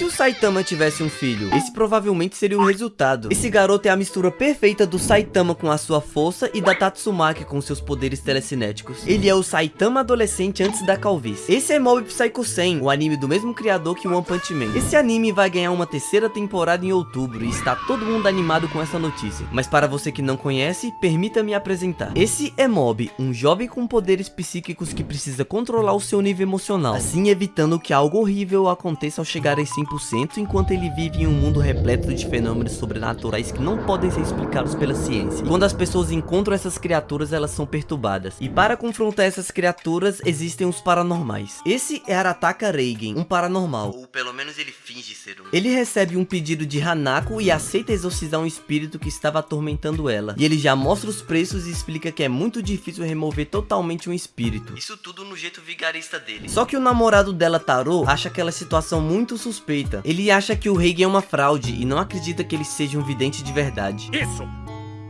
se o Saitama tivesse um filho? Esse provavelmente seria o resultado. Esse garoto é a mistura perfeita do Saitama com a sua força e da Tatsumaki com seus poderes telecinéticos. Ele é o Saitama adolescente antes da calvície. Esse é Mob Psycho 100, o anime do mesmo criador que One Punch Man. Esse anime vai ganhar uma terceira temporada em outubro e está todo mundo animado com essa notícia. Mas para você que não conhece, permita-me apresentar. Esse é Mob, um jovem com poderes psíquicos que precisa controlar o seu nível emocional, assim evitando que algo horrível aconteça ao chegar a 100% enquanto ele vive em um mundo repleto de fenômenos sobrenaturais que não podem ser explicados pela ciência. quando as pessoas encontram essas criaturas, elas são perturbadas. E para confrontar essas criaturas, existem os paranormais. Esse é Arataka Reigen, um paranormal. Ou pelo menos ele finge ser um. Ele recebe um pedido de Hanako e aceita exorcizar um espírito que estava atormentando ela. E ele já mostra os preços e explica que é muito difícil remover totalmente um espírito. Isso tudo no jeito vigarista dele. Só que o namorado dela, Tarô, acha aquela situação muito suspeita. Ele acha que o Reigen é uma fraude e não acredita que ele seja um vidente de verdade. Isso!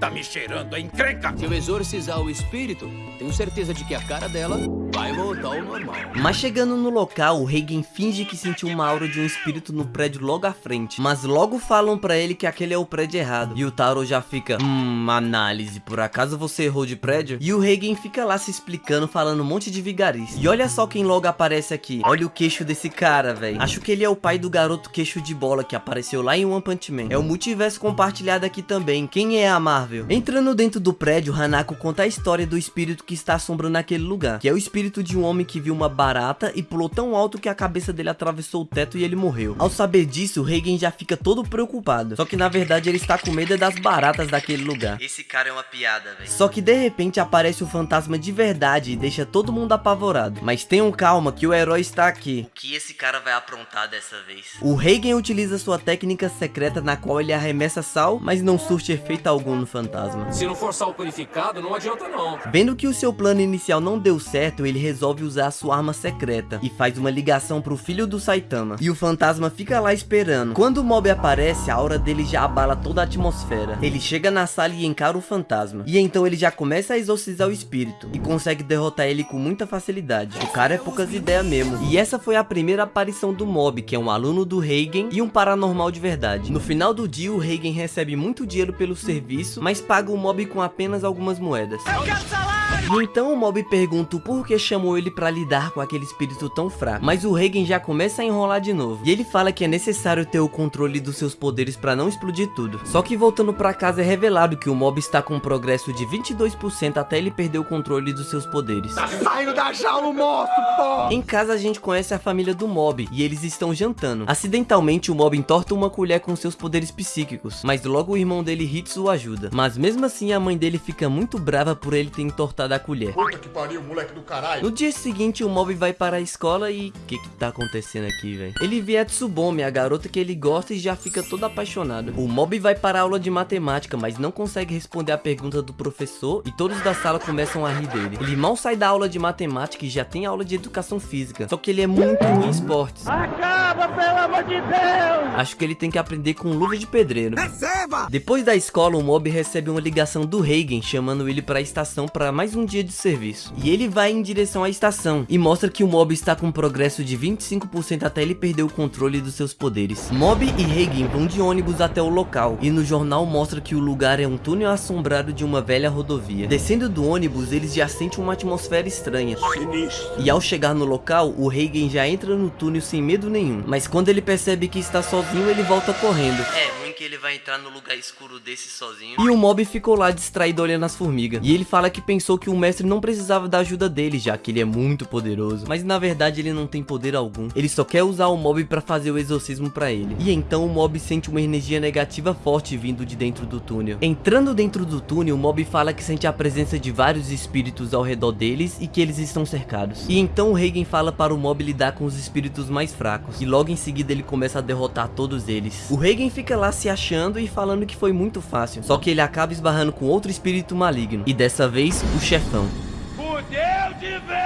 Tá me cheirando a encrenca! Se eu exorcizar o espírito, tenho certeza de que a cara dela vai voltar ao normal. Mas chegando no local, o Reigen finge que sentiu uma aura de um espírito no prédio logo à frente. Mas logo falam pra ele que aquele é o prédio errado. E o Taro já fica, hum, análise, por acaso você errou de prédio? E o Reigen fica lá se explicando, falando um monte de vigarice. E olha só quem logo aparece aqui. Olha o queixo desse cara, velho. Acho que ele é o pai do garoto queixo de bola que apareceu lá em One Punch Man. É o multiverso compartilhado aqui também. Quem é a Marvel? Entrando dentro do prédio, Hanako conta a história do espírito que está assombrando aquele lugar, que é o espírito de um homem que viu uma barata e pulou tão alto que a cabeça dele atravessou o teto e ele morreu. Ao saber disso, Reigen já fica todo preocupado, só que na verdade ele está com medo das baratas daquele lugar. Esse cara é uma piada, velho. Só que de repente aparece o um fantasma de verdade e deixa todo mundo apavorado. Mas tenham calma que o herói está aqui. O que esse cara vai aprontar dessa vez? O Reigen utiliza sua técnica secreta na qual ele arremessa sal, mas não surte efeito algum no fantasma fantasma. Se não for sal purificado, não adianta não. Vendo que o seu plano inicial não deu certo, ele resolve usar a sua arma secreta e faz uma ligação pro filho do Saitama. E o fantasma fica lá esperando. Quando o mob aparece, a aura dele já abala toda a atmosfera. Ele chega na sala e encara o fantasma. E então ele já começa a exorcizar o espírito e consegue derrotar ele com muita facilidade. O cara é poucas ideias mesmo. E essa foi a primeira aparição do mob, que é um aluno do Reigen e um paranormal de verdade. No final do dia, o Reigen recebe muito dinheiro pelo serviço, mas mas paga o mob com apenas algumas moedas. Eu quero! E então o mob pergunta o porquê chamou ele pra lidar com aquele espírito tão fraco. Mas o Reigen já começa a enrolar de novo. E ele fala que é necessário ter o controle dos seus poderes pra não explodir tudo. Só que voltando pra casa é revelado que o mob está com um progresso de 22% até ele perder o controle dos seus poderes. Tá saindo da jaula, moço, pô! Em casa a gente conhece a família do mob e eles estão jantando. Acidentalmente o mob entorta uma colher com seus poderes psíquicos. Mas logo o irmão dele Hitsu o ajuda. Mas mesmo assim a mãe dele fica muito brava por ele ter entortado a colher. Puta que pariu, moleque do caralho. No dia seguinte, o Mob vai para a escola e... O que que tá acontecendo aqui, velho? Ele vê a Tsubomi, a garota que ele gosta e já fica todo apaixonado. O Mob vai para a aula de matemática, mas não consegue responder a pergunta do professor e todos da sala começam a rir dele. Ele mal sai da aula de matemática e já tem aula de educação física. Só que ele é muito ruim em esportes. Acaba, pelo amor de Deus! Acho que ele tem que aprender com luva de pedreiro. Receba! Depois da escola, o Mob recebe uma ligação do Reigen, chamando ele para a estação para mais um dia de serviço. E ele vai em direção à estação e mostra que o Mob está com um progresso de 25% até ele perder o controle dos seus poderes. Mob e Reigen vão de ônibus até o local e no jornal mostra que o lugar é um túnel assombrado de uma velha rodovia. Descendo do ônibus, eles já sentem uma atmosfera estranha. Sinistro. E ao chegar no local, o Reigen já entra no túnel sem medo nenhum. Mas quando ele percebe que está sozinho, ele volta correndo. É que ele vai entrar no lugar escuro desse sozinho. E o Mob ficou lá distraído olhando as formigas. E ele fala que pensou que o mestre não precisava da ajuda dele, já que ele é muito poderoso. Mas na verdade ele não tem poder algum. Ele só quer usar o mob para fazer o exorcismo para ele. E então o mob sente uma energia negativa forte vindo de dentro do túnel. Entrando dentro do túnel, o mob fala que sente a presença de vários espíritos ao redor deles e que eles estão cercados. E então o Reigen fala para o mob lidar com os espíritos mais fracos. E logo em seguida ele começa a derrotar todos eles. O Reigen fica lá se achando e falando que foi muito fácil. Só que ele acaba esbarrando com outro espírito maligno. E dessa vez, o chefão.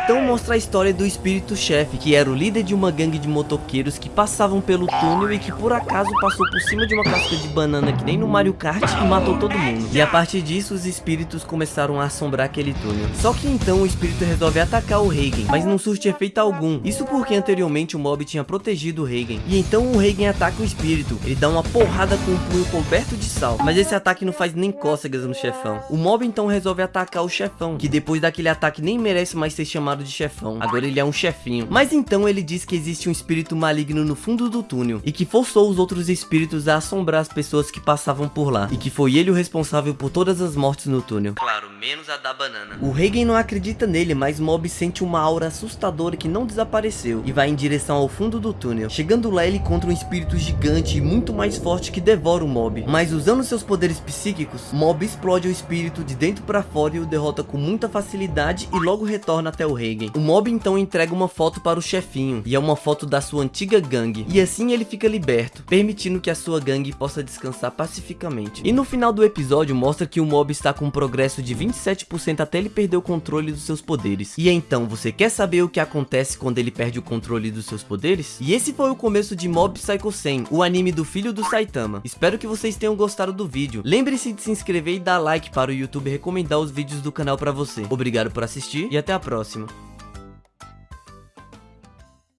Então mostra a história do espírito-chefe, que era o líder de uma gangue de motoqueiros que passavam pelo túnel e que por acaso passou por cima de uma casca de banana que nem no Mario Kart e matou todo mundo. E a partir disso, os espíritos começaram a assombrar aquele túnel. Só que então o espírito resolve atacar o Reigen, mas não surte efeito algum. Isso porque anteriormente o mob tinha protegido o Reigen. E então o Reigen ataca o espírito. Ele dá uma porrada com um punho coberto de sal. Mas esse ataque não faz nem cócegas no chefão. O mob então resolve atacar o chefão, que depois daquele ataque nem merece mais ser chamado de chefão. Agora ele é um chefinho. Mas então ele diz que existe um espírito maligno no fundo do túnel e que forçou os outros espíritos a assombrar as pessoas que passavam por lá. E que foi ele o responsável por todas as mortes no túnel. Claro, menos a da banana. O Reigen não acredita nele, mas Mob sente uma aura assustadora que não desapareceu e vai em direção ao fundo do túnel. Chegando lá, ele encontra um espírito gigante e muito mais forte que devora o Mob. Mas usando seus poderes psíquicos, Mob explode o espírito de dentro para fora e o derrota com muita facilidade e logo retorna até o Reigen. O Mob então entrega uma foto para o chefinho e é uma foto da sua antiga gangue. E assim ele fica liberto, permitindo que a sua gangue possa descansar pacificamente. E no final do episódio mostra que o Mob está com um progresso de 27% até ele perder o controle dos seus poderes. E então, você quer saber o que acontece quando ele perde o controle dos seus poderes? E esse foi o começo de Mob Psycho 100, o anime do filho do Saitama. Espero que vocês tenham gostado do vídeo. Lembre-se de se inscrever e dar like para o YouTube recomendar os vídeos do canal para você. Obrigado por assistir e até a próxima.